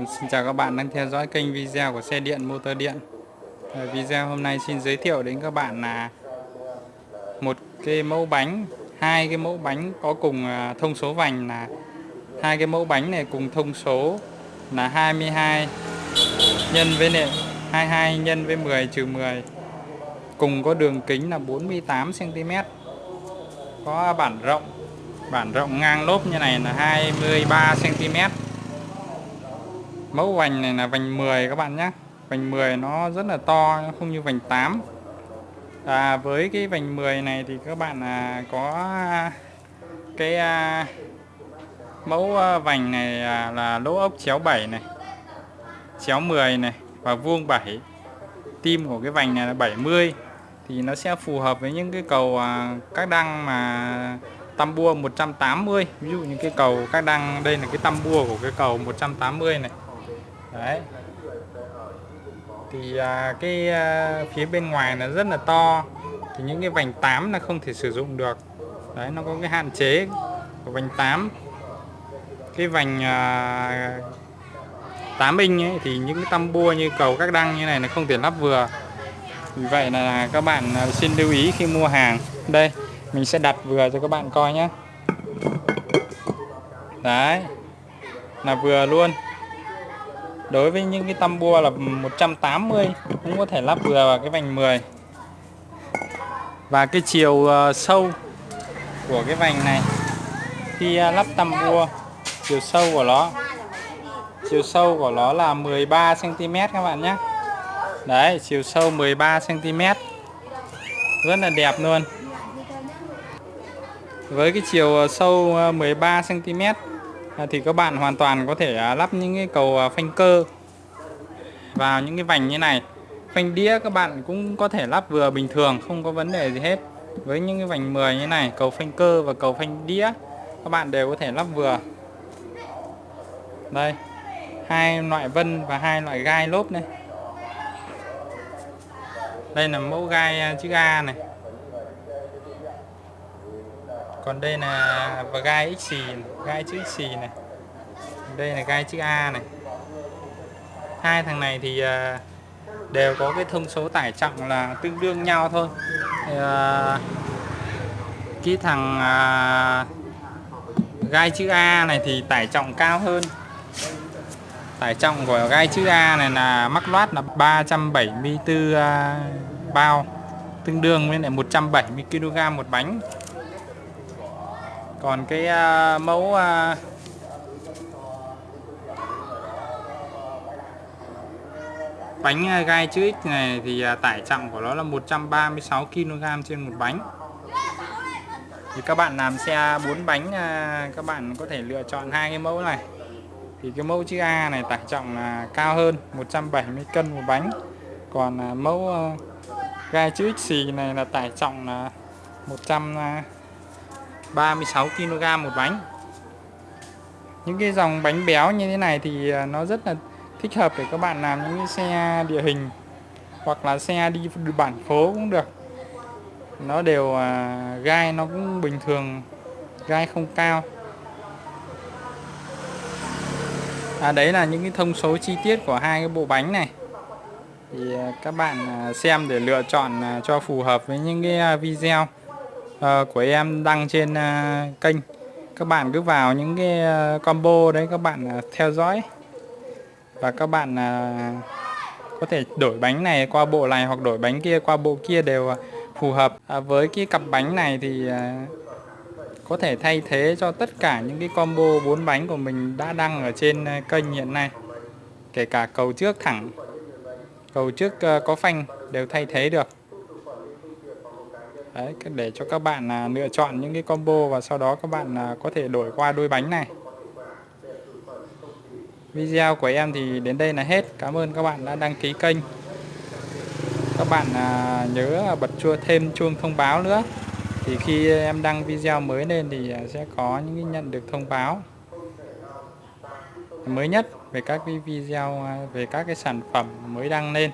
Vâng, xin chào các bạn đang theo dõi kênh video của xe điện motor điện. Video hôm nay xin giới thiệu đến các bạn là một cái mẫu bánh, hai cái mẫu bánh có cùng à, thông số vành là hai cái mẫu bánh này cùng thông số là 22 nhân với này 22 nhân với 10 trừ 10 cùng có đường kính là 48 cm có bản rộng bản rộng ngang lốp như này là 23 cm mẫu vành này là vành 10 các bạn nhé. Vành 10 nó rất là to không như vành 8 à, với cái vành 10 này thì các bạn à, có cái à, mẫu à, vành này à, là lỗ ốc chéo 7 này chéo 10 này và vuông 7 tim của cái vành này là 70 thì nó sẽ phù hợp với những cái cầu à, các đăng mà tam bua 180 ví dụ như cái cầu các đăng đây là cái tam bua của cái cầu 180 này đấy. Thì à, cái à, phía bên ngoài nó rất là to. Thì những cái vành 8 là không thể sử dụng được. Đấy nó có cái hạn chế của vành 8 cái vành à, 8 inch ấy, thì những cái tăm bua như cầu các đăng như này là không thể lắp vừa. Vì vậy là các bạn à, xin lưu ý khi mua hàng. Đây mình sẽ đặt vừa cho các bạn coi nhé đấy là vừa luôn đối với những cái tăm bua là 180 cũng có thể lắp vừa vào cái vành 10 và cái chiều ờ, sâu của cái vành này, khi ờ, lắp tăm bua, chiều sâu của nó, chiều sâu của nó là 13 cm các bạn nhé. Đấy, chiều sâu 13 cm rất là đẹp luôn. Với cái chiều ờ, sâu 13 cm À, thì các bạn hoàn toàn có thể à, lắp những cái cầu à, phanh cơ vào những cái vành như này. Phanh đĩa các bạn cũng có thể lắp vừa bình thường, không có vấn đề gì hết. Với những cái vành 10 như này, cầu phanh cơ và cầu phanh đĩa, các bạn đều có thể lắp vừa. Đây, hai loại vân và hai loại gai lốp này. Đây là mẫu gai chữ A này còn đây là và gai xì gai chữ xì này. Đây là gai chữ A này. Hai thằng này thì à, đều có cái thông số tải trọng là tương đương nhau thôi. À, cái thằng à, gai chữ A này thì tải trọng cao hơn. Tải trọng của gai chữ A này là mắc loát là 374 bao, tương đương với lại 170 kg một bánh còn cái uh, mẫu uh, bánh à, gai chữ X này thì tải trọng của nó là 136 kg trên một bánh. Thì các bạn làm xe 4 bánh các bạn có thể lựa chọn hai cái mẫu này. Thì cái mẫu chữ A này tải trọng là cao hơn 170 cân một bánh. Còn mẫu gai chữ X này là tải trọng là 100 36 kg một bánh. Những cái dòng bánh béo như thế này thì à, nó rất là thích hợp để các bạn làm những cái xe địa hình hoặc là xe đi bản phố cũng được. Nó đều à, gai nó cũng bình thường gai không cao. À, đấy là những cái thông số chi tiết của hai cái bộ bánh này. Thì à, các bạn xem để lựa chọn cho phù hợp với những cái video. Ờ, của em đăng trên ờ, kênh. Các bạn cứ vào những cái ờ, combo đấy các bạn theo dõi. Và các bạn có thể đổi bánh này qua bộ này hoặc đổi bánh kia qua bộ kia đều phù hợp. À, với cái cặp bánh này thì có thể thay thế cho tất cả những cái combo bốn bánh của mình đã đăng ở trên kênh hiện nay. Kể cả cầu trước thẳng cầu trước có phanh đều thay thế được. Đấy, để cho các bạn à, lựa chọn những cái combo và sau đó các bạn à, có thể đổi qua đôi bánh này. Video của em thì đến đây là hết. Cảm ơn các bạn đã đăng ký kênh. Các bạn à, nhớ bật chua thêm chuông thông báo nữa. Thì khi em đăng video mới lên thì à, sẽ có những nhận được thông báo mới nhất về các cái video à, về các cái sản phẩm mới đăng lên.